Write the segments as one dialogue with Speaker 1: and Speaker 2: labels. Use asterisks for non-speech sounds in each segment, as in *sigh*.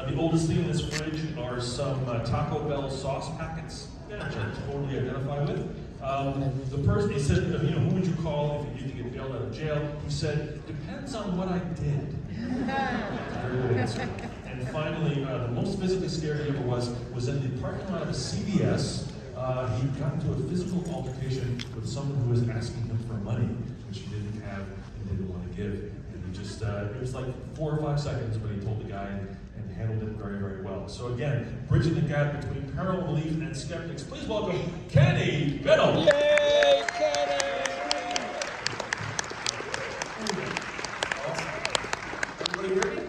Speaker 1: Uh, the oldest thing in this fridge are some uh, Taco Bell sauce packets, which I totally identify with. Um, the person, he said, you know, who would you call if you need to get bailed out of jail? He said, depends on what I did. Very good answer. And finally, uh, the most physically scared he ever was was in the parking lot of a CVS. Uh, he got into a physical altercation with someone who was asking him for money, which he didn't have and didn't want to give. And he just, uh, it was like four or five seconds when he told the guy handled it very, very well. So again, bridging the gap between parallel belief and skeptics. Please welcome Kenny Biddle.
Speaker 2: Yay, Kenny!
Speaker 3: Everybody hear me?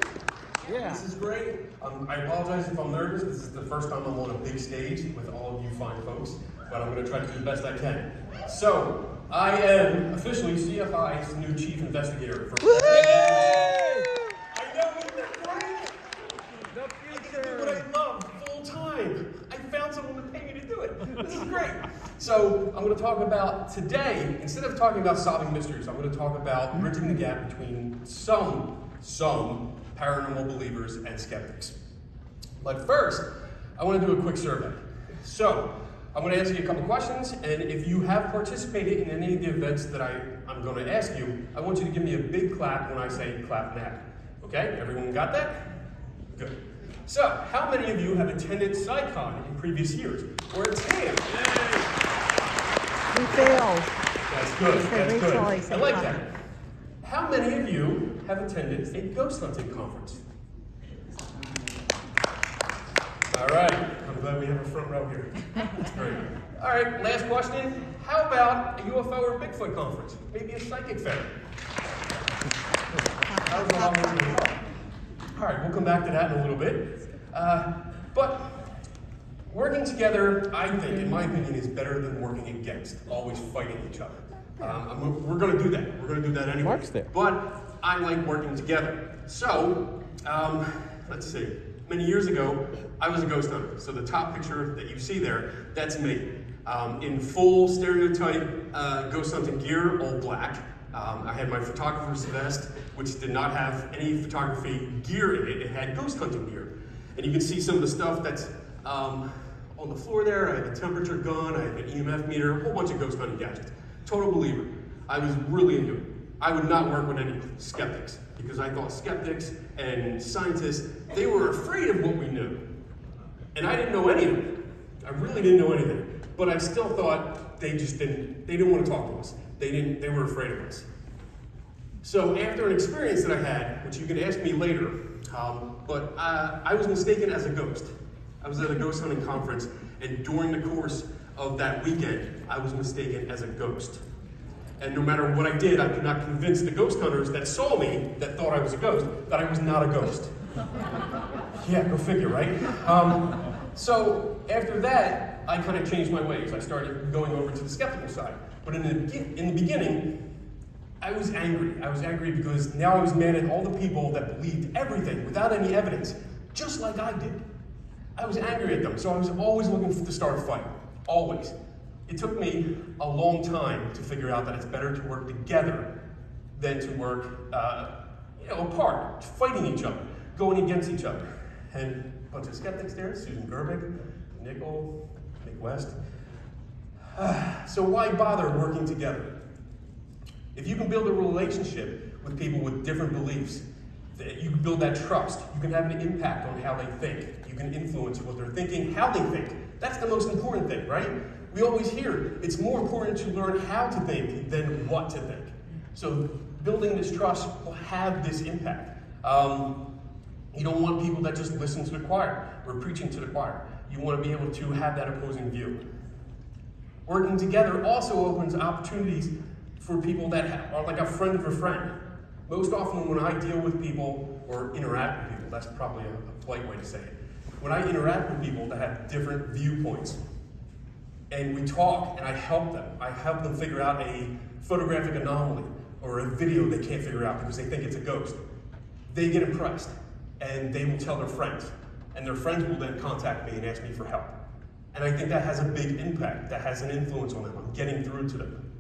Speaker 2: Yeah.
Speaker 3: This is great. Um, I apologize if I'm nervous. This is the first time I'm on a big stage with all of you fine folks, but I'm going to try to do the best I can. So, I am officially CFI's new chief investigator. For I know, isn't that great?
Speaker 2: The
Speaker 3: I get to do what
Speaker 2: future.
Speaker 3: I love full time. I found someone to pay me to do it. This is great. So I'm going to talk about today, instead of talking about solving mysteries, I'm going to talk about bridging the gap between some, some paranormal believers and skeptics. But first, I want to do a quick survey. So I'm going to answer you a couple questions, and if you have participated in any of the events that I, I'm going to ask you, I want you to give me a big clap when I say clap now. Okay? Everyone got that? Good. So, how many of you have attended CSICon in previous years? Or a
Speaker 4: attended? Failed.
Speaker 3: That's good. That's good. I like that. How many of you have attended a ghost hunting conference? All right. I'm glad we have a front row here. That's great. All right. Last question. How about a UFO or Bigfoot conference? Maybe a psychic fair. That was a long way to go. All right, we'll come back to that in a little bit. Uh, but working together, I think, in my opinion, is better than working against, always fighting each other. Um, we're going to do that. We're going to do that anyway.
Speaker 2: Mark's there.
Speaker 3: But I like working together. So, um, let's see. Many years ago, I was a ghost hunter. So the top picture that you see there, that's me. Um, in full stereotype uh, ghost hunting gear, all black. Um, I had my photographer's vest, which did not have any photography gear in it. It had ghost hunting gear. And you can see some of the stuff that's um, on the floor there. I have a temperature gun, I have an EMF meter, a whole bunch of ghost hunting gadgets. Total believer. I was really into it. I would not work with any skeptics because I thought skeptics and scientists, they were afraid of what we knew. And I didn't know any of it. I really didn't know anything. But I still thought they just didn't, they didn't want to talk to us. They didn't, they were afraid of us. So after an experience that I had, which you can ask me later, um, but uh, I was mistaken as a ghost. I was at a ghost hunting conference, and during the course of that weekend, I was mistaken as a ghost. And no matter what I did, I could not convince the ghost hunters that saw me, that thought I was a ghost, that I was not a ghost. *laughs* yeah, go figure, right? Um, so after that, I kind of changed my ways. I started going over to the skeptical side. But in the, in the beginning, I was angry. I was angry because now I was mad at all the people that believed everything without any evidence, just like I did. I was angry at them, so I was always looking to start a fight. Always. It took me a long time to figure out that it's better to work together than to work, uh, you know, apart, fighting each other, going against each other. And a bunch of skeptics there, Susan Gerbic, Nickel, Mick West. *sighs* so why bother working together? If you can build a relationship with people with different beliefs, that you can build that trust. You can have an impact on how they think. You can influence what they're thinking, how they think. That's the most important thing, right? We always hear it's more important to learn how to think than what to think. So building this trust will have this impact. Um, you don't want people that just listen to the choir or preaching to the choir. You want to be able to have that opposing view. Working together also opens opportunities for people that are like a friend of a friend. Most often, when I deal with people or interact with people, that's probably a, a polite way to say it. When I interact with people that have different viewpoints, and we talk, and I help them, I help them figure out a photographic anomaly or a video they can't figure out because they think it's a ghost. They get impressed, and they will tell their friends, and their friends will then contact me and ask me for help. And I think that has a big impact, that has an influence on them. I'm getting through to them.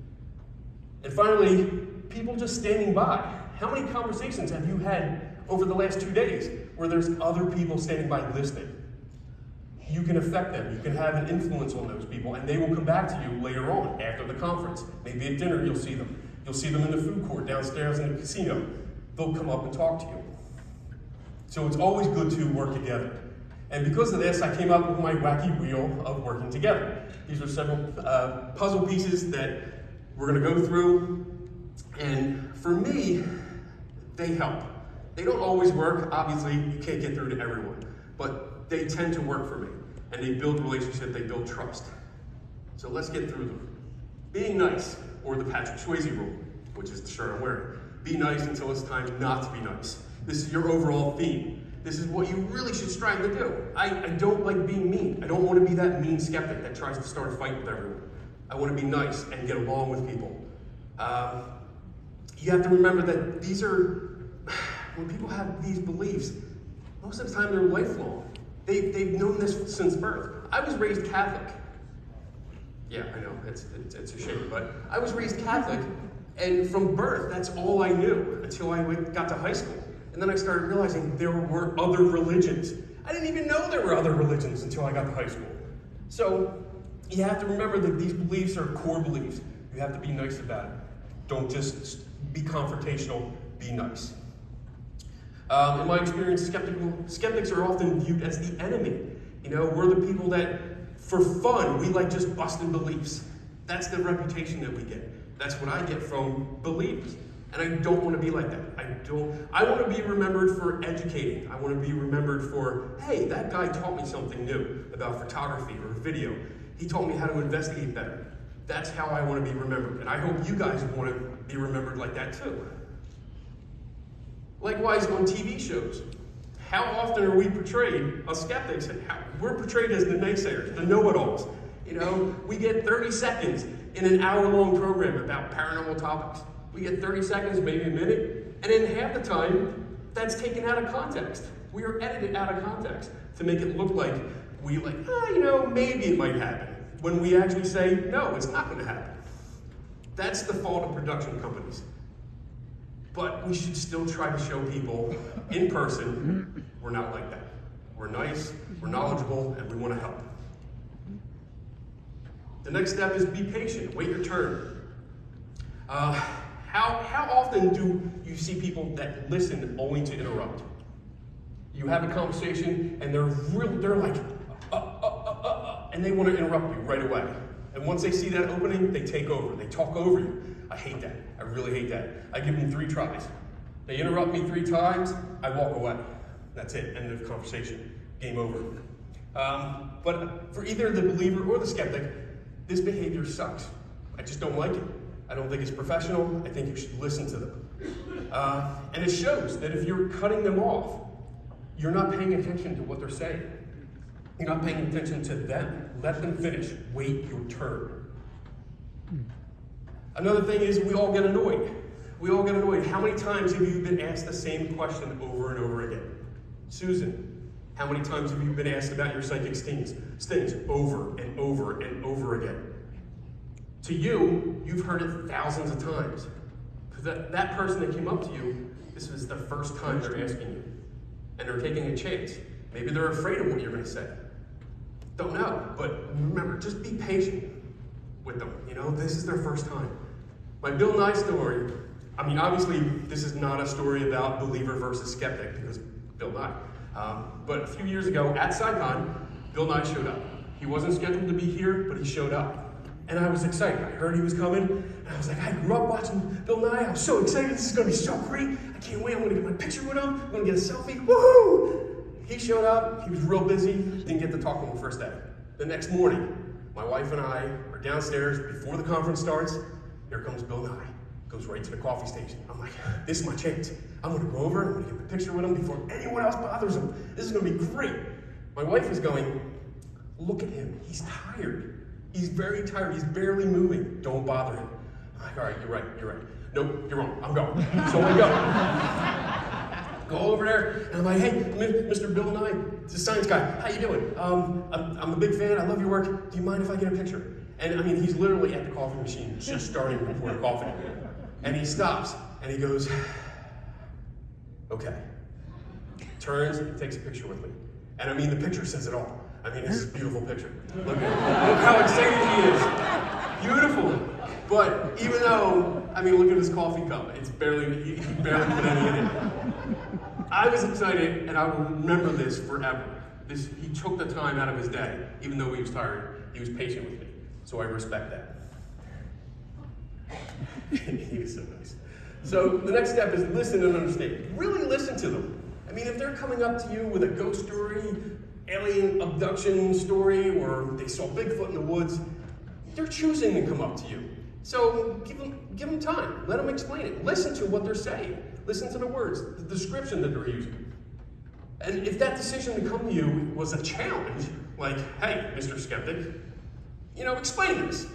Speaker 3: And finally, people just standing by. How many conversations have you had over the last two days where there's other people standing by listening. You can affect them. You can have an influence on those people, and they will come back to you later on after the conference. Maybe at dinner you'll see them. You'll see them in the food court downstairs in the casino. They'll come up and talk to you. So it's always good to work together. And because of this, I came up with my wacky wheel of working together. These are several uh, puzzle pieces that we're going to go through. And for me, they help. They don't always work. Obviously, you can't get through to everyone. But they tend to work for me. And they build relationship, they build trust. So let's get through them. Being nice, or the Patrick Swayze rule, which is the shirt I'm wearing. Be nice until it's time not to be nice. This is your overall theme. This is what you really should strive to do. I, I don't like being mean. I don't want to be that mean skeptic that tries to start a fight with everyone. I want to be nice and get along with people. Um, you have to remember that these are, when people have these beliefs, most of the time they're lifelong. They, they've known this since birth. I was raised Catholic. Yeah, I know, it's, it's, it's a shame, but I was raised Catholic, and from birth, that's all I knew until I got to high school. And then I started realizing there were other religions. I didn't even know there were other religions until I got to high school. So you have to remember that these beliefs are core beliefs. You have to be nice about it. Don't just be confrontational, be nice. Um, in my experience, skeptical, skeptics are often viewed as the enemy. You know, we're the people that, for fun, we like just busting beliefs. That's the reputation that we get. That's what I get from believers. And I don't want to be like that. I don't. I want to be remembered for educating. I want to be remembered for, hey, that guy taught me something new about photography or video. He taught me how to investigate better. That's how I want to be remembered. And I hope you guys want to be remembered like that too. Likewise, on TV shows, how often are we portrayed as skeptics? We're portrayed as the naysayers, the know-it-alls. You know, we get 30 seconds in an hour-long program about paranormal topics. We get 30 seconds, maybe a minute, and in half the time, that's taken out of context. We are edited out of context to make it look like we like, ah, you know, maybe it might happen. When we actually say, no, it's not going to happen. That's the fault of production companies. But we should still try to show people in person we're not like that. We're nice, we're knowledgeable, and we want to help. The next step is be patient, wait your turn. Uh, how, how often do you see people that listen only to interrupt? You have a conversation and they're real, they're like, uh, uh, uh, uh, uh, and they want to interrupt you right away. And once they see that opening, they take over. They talk over you. I hate that. I really hate that. I give them three tries. They interrupt me three times, I walk away. That's it. End of conversation. Game over. Um, but for either the believer or the skeptic, this behavior sucks. I just don't like it. I don't think it's professional. I think you should listen to them. Uh, and it shows that if you're cutting them off, you're not paying attention to what they're saying. You're not paying attention to them. Let them finish. Wait your turn. Another thing is we all get annoyed. We all get annoyed. How many times have you been asked the same question over and over again? Susan, how many times have you been asked about your psychic stings, stings over and over and over again? To you, you've heard it thousands of times. That, that person that came up to you, this was the first time they're asking you. And they're taking a chance. Maybe they're afraid of what you're going to say. Don't know. But remember, just be patient with them. You know, this is their first time. My Bill Nye story, I mean, obviously, this is not a story about believer versus skeptic because Bill Nye. Um, but a few years ago at CSICon, Bill Nye showed up. He wasn't scheduled to be here, but he showed up. And I was excited. I heard he was coming, and I was like, I grew up watching Bill Nye. I'm so excited. This is going to be so great. I can't wait. I'm going to get my picture with him. I'm going to get a selfie. Woohoo! He showed up. He was real busy. Didn't get to talk to him the first day. The next morning, my wife and I are downstairs before the conference starts. Here comes Bill Nye. Goes right to the coffee station. I'm like, this is my chance. I'm gonna go over, I'm gonna get the picture with him before anyone else bothers him. This is gonna be great. My wife is going, look at him. He's tired. He's very tired. He's barely moving. Don't bother him. I'm like, all right, you're right, you're right. Nope, you're wrong. I'm going. So I go. go over there, and I'm like, hey, Mr. Bill Nye, a science guy. How you doing? Um, I'm, I'm a big fan. I love your work. Do you mind if I get a picture? And I mean, he's literally at the coffee machine, just starting to pour *laughs* coffee. And he stops, and he goes, *sighs* okay. turns and takes a picture with me. And I mean, the picture says it all. I mean, it's a *laughs* beautiful picture. Look, look how excited he is. Beautiful. But even though, I mean, look at his coffee cup. It's barely, he he barely put any in it. I was excited, and I will remember this forever. This, he took the time out of his day, even though he was tired. He was patient with me, so I respect that. *laughs* he was so nice. So the next step is listen and understand. Really listen to them. I mean, if they're coming up to you with a ghost story, alien abduction story, or they saw Bigfoot in the woods, they're choosing to come up to you. So give them, give them time. Let them explain it. Listen to what they're saying. Listen to the words, the description that they're using. And if that decision to come to you was a challenge, like, hey, Mr. Skeptic, you know, explain this.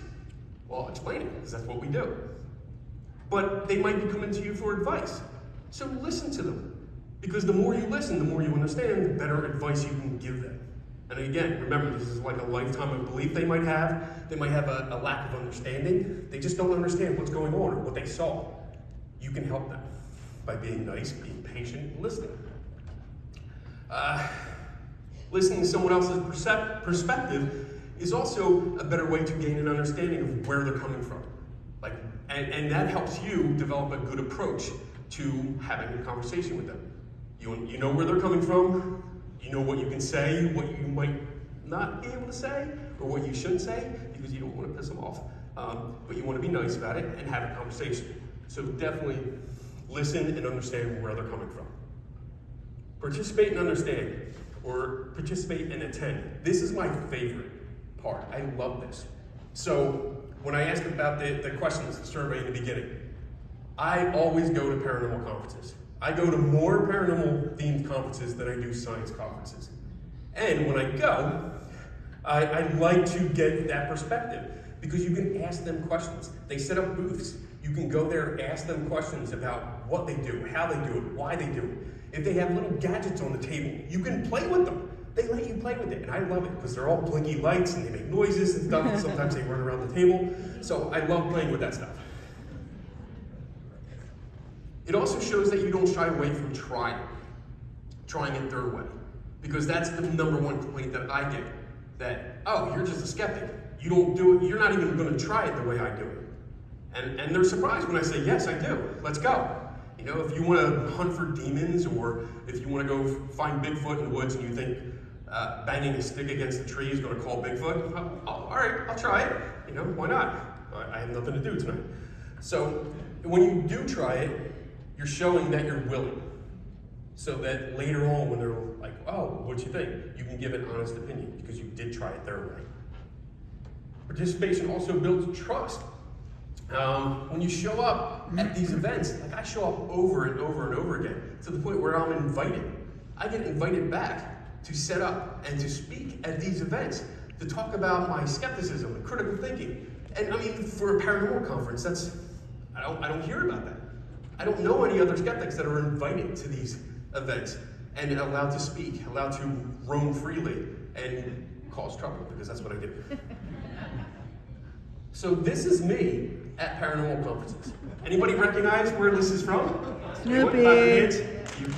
Speaker 3: Well, explain it, because that's what we do. But they might be coming to you for advice. So listen to them. Because the more you listen, the more you understand, the better advice you can give them. And again, remember, this is like a lifetime of belief they might have. They might have a, a lack of understanding. They just don't understand what's going on or what they saw. You can help them by being nice, being patient, and listening. Uh, listening to someone else's perspective is also a better way to gain an understanding of where they're coming from. Like, and, and that helps you develop a good approach to having a conversation with them. You, you know where they're coming from, you know what you can say, what you might not be able to say, or what you shouldn't say, because you don't want to piss them off. Um, but you want to be nice about it and have a conversation. So definitely listen and understand where they're coming from. Participate and understand, or participate and attend. This is my favorite part. I love this. So when I asked about the, the questions, the survey in the beginning, I always go to paranormal conferences. I go to more paranormal themed conferences than I do science conferences. And when I go, I, I like to get that perspective because you can ask them questions. They set up booths. You can go there, and ask them questions about what they do, how they do it, why they do it. If they have little gadgets on the table, you can play with them. They let you play with it, and I love it because they're all blinky lights and they make noises and stuff. and Sometimes they run around the table. So I love playing with that stuff. It also shows that you don't shy away from trying, trying it their way. Because that's the number one complaint that I get. That, oh, you're just a skeptic. You don't do it, you're not even gonna try it the way I do it. And, and they're surprised when I say, yes, I do. Let's go. You know, if you wanna hunt for demons or if you wanna go find Bigfoot in the woods and you think uh, banging a stick against the tree is gonna call Bigfoot, oh, oh, all right, I'll try it. You know, why not? I, I have nothing to do tonight. So when you do try it, you're showing that you're willing. So that later on, when they're like, oh, what'd you think? You can give an honest opinion because you did try it their way. Participation also builds trust. Um, when you show up at these events, like I show up over and over and over again, to the point where I'm invited. I get invited back to set up and to speak at these events, to talk about my skepticism and critical thinking. And I mean, for a paranormal conference, that's, I don't, I don't hear about that. I don't know any other skeptics that are invited to these events and allowed to speak, allowed to roam freely and cause trouble because that's what I do. *laughs* so this is me at paranormal conferences. Anybody recognize where this is from?
Speaker 4: Snoopy.
Speaker 3: Clap your hands. You-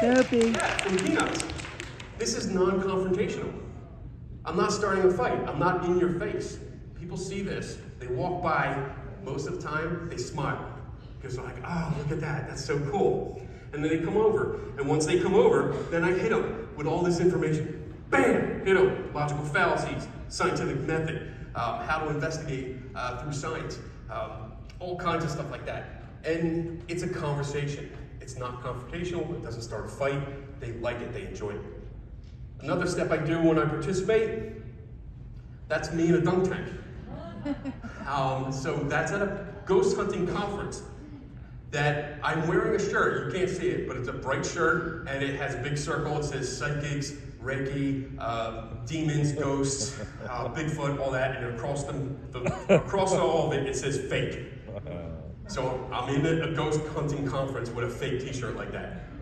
Speaker 4: Snoopy.
Speaker 3: yeah, from Peanuts. This is non-confrontational. I'm not starting a fight. I'm not in your face. People see this. They walk by. Most of the time, they smile because they're like, "Oh, look at that. That's so cool." And then they come over. And once they come over, then I hit them with all this information. Bam! Hit them. Logical fallacies, scientific method, uh, how to investigate uh, through science, um, all kinds of stuff like that. And it's a conversation. It's not confrontational. It doesn't start a fight. They like it. They enjoy it. Another step I do when I participate, that's me in a dunk tank. *laughs* Um, so that's at a ghost hunting conference that I'm wearing a shirt. You can't see it, but it's a bright shirt and it has a big circle. It says psychics, Reiki, uh, demons, ghosts, uh, Bigfoot, all that. And across the, the across all of it, it says fake. *laughs* So I'm in a, a ghost hunting conference with a fake T-shirt like that.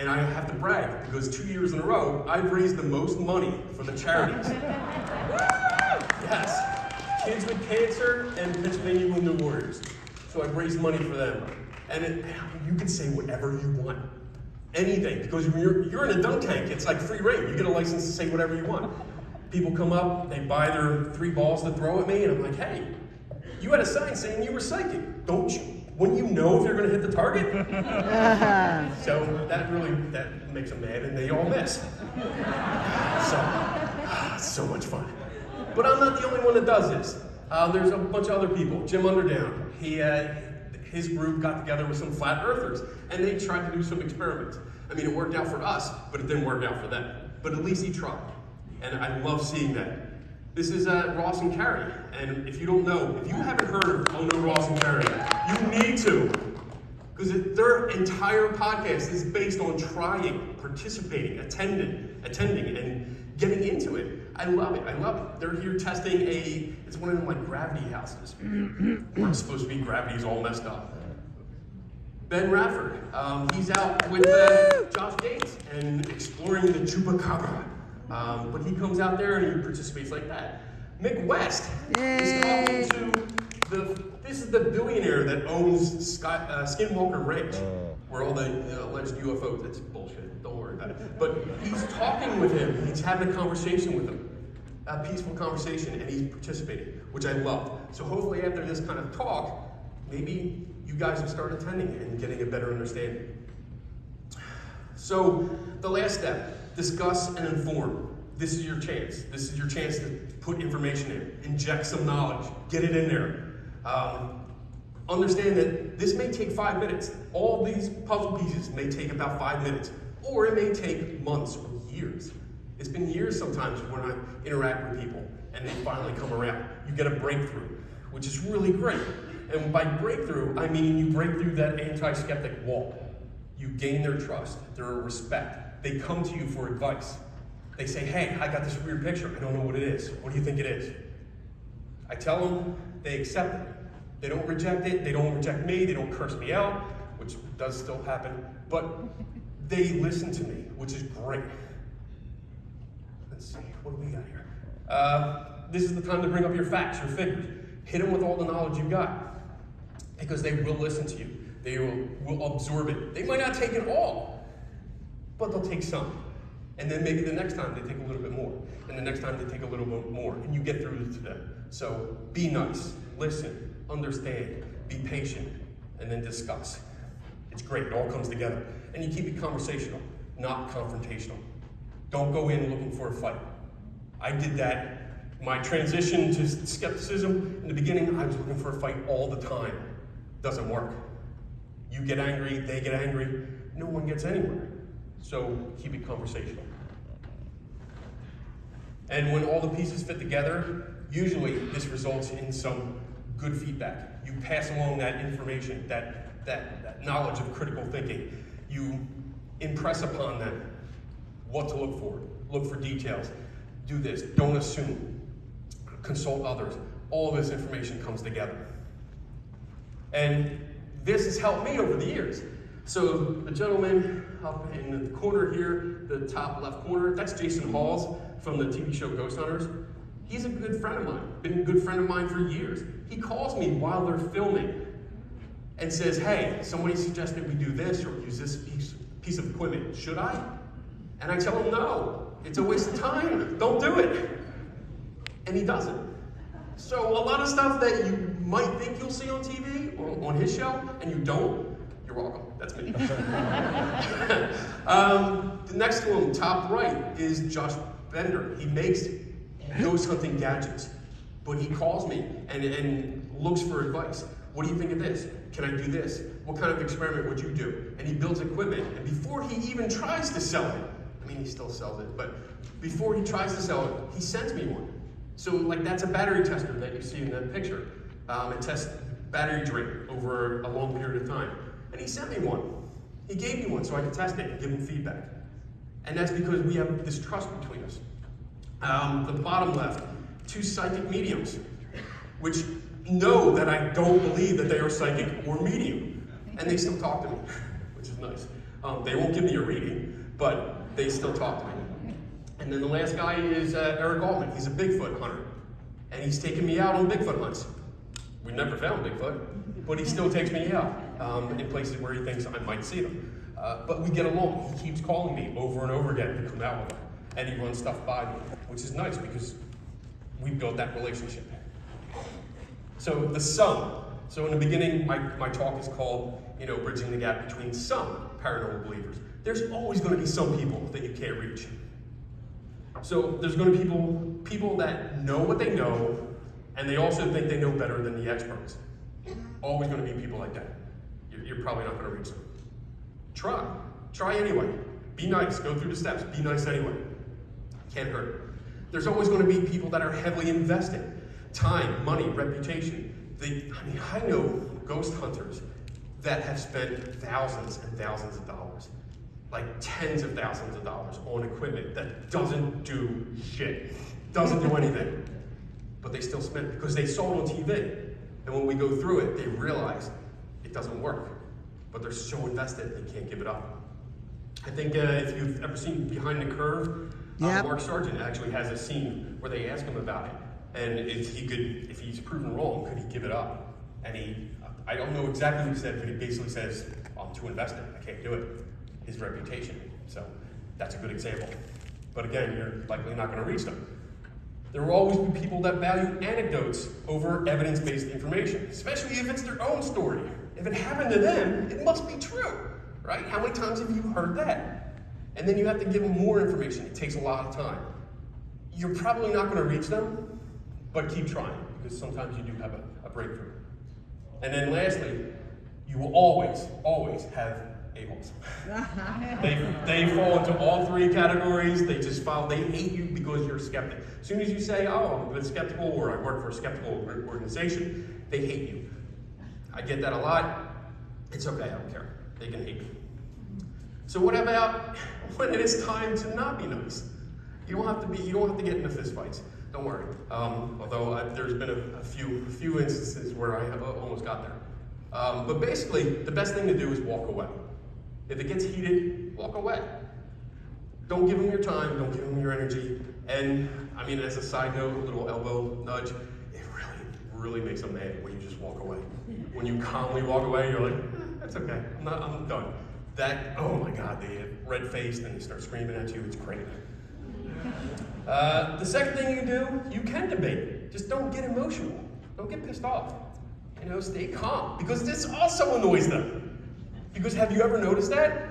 Speaker 3: And I have to brag because two years in a row, I've raised the most money for the charities. *laughs* yes, kids with cancer and Pennsylvania Wounded Warriors. So I've raised money for them. And it, you can say whatever you want. anything. Because when you're, you're in a dunk tank, it's like free reign. You get a license to say whatever you want. People come up, they buy their three balls to throw at me, and I'm like, hey, you had a sign saying you were psychic. Don't you? Wouldn't you know if you're going to hit the target? *laughs* so that really that makes them mad, and they all miss. So, ah, so much fun. But I'm not the only one that does this. Uh, there's a bunch of other people. Jim Underdown, he, uh, his group got together with some flat earthers, and they tried to do some experiments. I mean, it worked out for us, but it didn't work out for them. But at least he tried, and I love seeing that. This is uh, Ross and Carrie, and if you don't know, if you haven't heard of Oh No Ross and Carrie, you need to. Because their entire podcast is based on trying, participating, attending, attending, and getting into it. I love it. I love it. They're here testing a. It's one of them like gravity houses. where it's supposed to be gravity's all messed up. Ben Radford, um, he's out with uh, Josh Gates and exploring the chupacabra. Um, but he comes out there and he participates like that. Mick West is talking to the. This is the billionaire that owns Sky, uh, Skinwalker Ranch, where all the uh, alleged UFOs. That's bullshit. Don't worry about it. But he's talking with him. He's having a conversation with him, a peaceful conversation, and he's participating, which I love. So hopefully, after this kind of talk, maybe you guys will start attending it and getting a better understanding. So, the last step discuss and inform. This is your chance. This is your chance to put information in, inject some knowledge, get it in there. Um, understand that this may take five minutes. All these puzzle pieces may take about five minutes, or it may take months or years. It's been years sometimes when I interact with people and they finally come around. You get a breakthrough, which is really great. And by breakthrough, I mean you break through that anti skeptic wall. You gain their trust, their respect. They come to you for advice. They say, Hey, I got this weird picture. I don't know what it is. What do you think it is? I tell them, they accept it. They don't reject it. They don't reject me. They don't curse me out, which does still happen. But they listen to me, which is great. Let's see, what do we got here? Uh, this is the time to bring up your facts, your figures. Hit them with all the knowledge you've got because they will listen to you. They will, will absorb it. They might not take it all, but they'll take some. And then maybe the next time they take a little bit more. And the next time they take a little bit more. And you get through to them. So be nice, listen, understand, be patient, and then discuss. It's great, it all comes together. And you keep it conversational, not confrontational. Don't go in looking for a fight. I did that. My transition to skepticism in the beginning, I was looking for a fight all the time. Doesn't work. You get angry, they get angry, no one gets anywhere. So keep it conversational. And when all the pieces fit together, usually this results in some good feedback. You pass along that information, that, that, that knowledge of critical thinking. You impress upon them what to look for. Look for details. Do this. Don't assume. Consult others. All this information comes together. And this has helped me over the years. So the gentleman up in the corner here, the top left corner, that's Jason Hawes from the TV show Ghost Hunters. He's a good friend of mine, been a good friend of mine for years. He calls me while they're filming and says, hey, somebody suggested we do this or use this piece, piece of equipment. Should I? And I tell him, no, it's a waste of time. Don't do it. And he doesn't. So a lot of stuff that you might think you'll see on TV or on his show, and you don't, you're welcome. That's me. *laughs* um, the next one, top right, is Josh Bender. He makes ghost hunting gadgets, but he calls me and, and looks for advice. What do you think of this? Can I do this? What kind of experiment would you do? And he builds equipment, and before he even tries to sell it, I mean, he still sells it, but before he tries to sell it, he sends me one. So, like, that's a battery tester that you see in that picture. Um, it tests battery drain over a long period of time. And he sent me one. He gave me one so I could test it and give him feedback. And that's because we have this trust between us. Um, the bottom left, two psychic mediums, which know that I don't believe that they are psychic or medium. And they still talk to me, which is nice. Um, they won't give me a reading, but they still talk to me. And then the last guy is uh, Eric Altman. He's a Bigfoot hunter. And he's taken me out on Bigfoot hunts. We never found Bigfoot, but he still takes me out um, in places where he thinks I might see them. Uh, but we get along. He keeps calling me over and over again to come out with him. And he runs stuff by me, which is nice because we built that relationship. So the sum. So in the beginning, my, my talk is called, you know, bridging the gap between some paranormal believers. There's always going to be some people that you can't reach. So there's going to be people, people that know what they know, and they also think they know better than the experts. Always going to be people like that. You're, probably not going to reach them. Try. Try anyway. Be nice. Go through the steps. Be nice anyway. Can't hurt. There's always going to be people that are heavily invested. Time, money, reputation. They, I mean, I know ghost hunters that have spent thousands and thousands of dollars, like tens of thousands of dollars on equipment that doesn't do shit, doesn't do anything. But they still spend it because they saw it on TV. And when we go through it, they realize it doesn't work. But they're so invested, they can't give it up. I think uh, if you've ever seen Behind the Curve, uh, Mark Sargent actually has a scene where they ask him about it, and if he could, if he's proven wrong, could he give it up? And he, I don't know exactly what he said, but he basically says, "I'm too invested. I can't do it." His reputation. So that's a good example. But again, you're likely not going to reach them. There will always be people that value anecdotes over evidence-based information, especially if it's their own story. If it happened to them, it must be true, right? How many times have you heard that? And then you have to give them more information. It takes a lot of time. You're probably not going to reach them, but keep trying because sometimes you do have a, a breakthrough. And then lastly, you will always, always have a-holes. *laughs* they, they fall into all three categories. They just follow, they hate you because you're a skeptic. As soon as you say, oh, I'm a bit skeptical or I work for a skeptical organization, they hate you. I get that a lot. It's okay, I don't care. They can hate me. So what about *laughs* when it is time to not be nice? You don't have to be. You don't have to get into fistfights. Don't worry. Um, although I, there's been a, a few a few instances where I have almost got there. Um, but basically, the best thing to do is walk away. If it gets heated, walk away. Don't give them your time. Don't give them your energy. And I mean, as a side note, a little elbow nudge. Really, makes them mad when you just walk away. When you calmly walk away, you're like, eh, that's okay. I'm not. I'm done. That. Oh my God, they get red faced and they start screaming at you. It's great. Uh, the second thing you do, you can debate. Just don't get emotional. Don't get pissed off. You know, stay calm because this also annoys them. Because have you ever noticed that?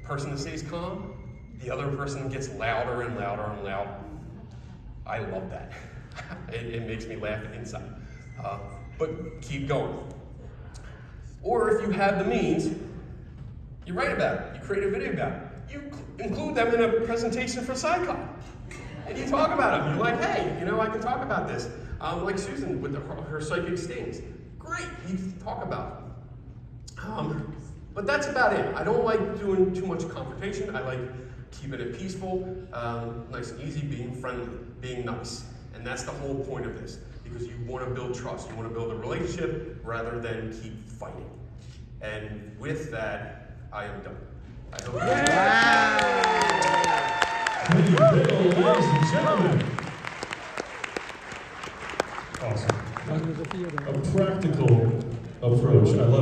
Speaker 3: The person that stays calm, the other person gets louder and louder and louder. I love that. *laughs* it, it makes me laugh inside. Uh, but keep going. Or if you have the means, you write about it. You create a video about it. You include them in a presentation for CSICon. And you talk about them. You're like, hey, you know, I can talk about this. Um, like Susan with the, her, psychic stings. Great, you talk about it. Um, but that's about it. I don't like doing too much confrontation. I like keeping it peaceful, um, nice and easy, being friendly, being nice. And that's the whole point of this. Because you want to build trust. You want to build a relationship rather than keep fighting. And with that, I am done. I hope
Speaker 1: Thank you, Bill, ladies and gentlemen. Awesome. A practical approach. I love it.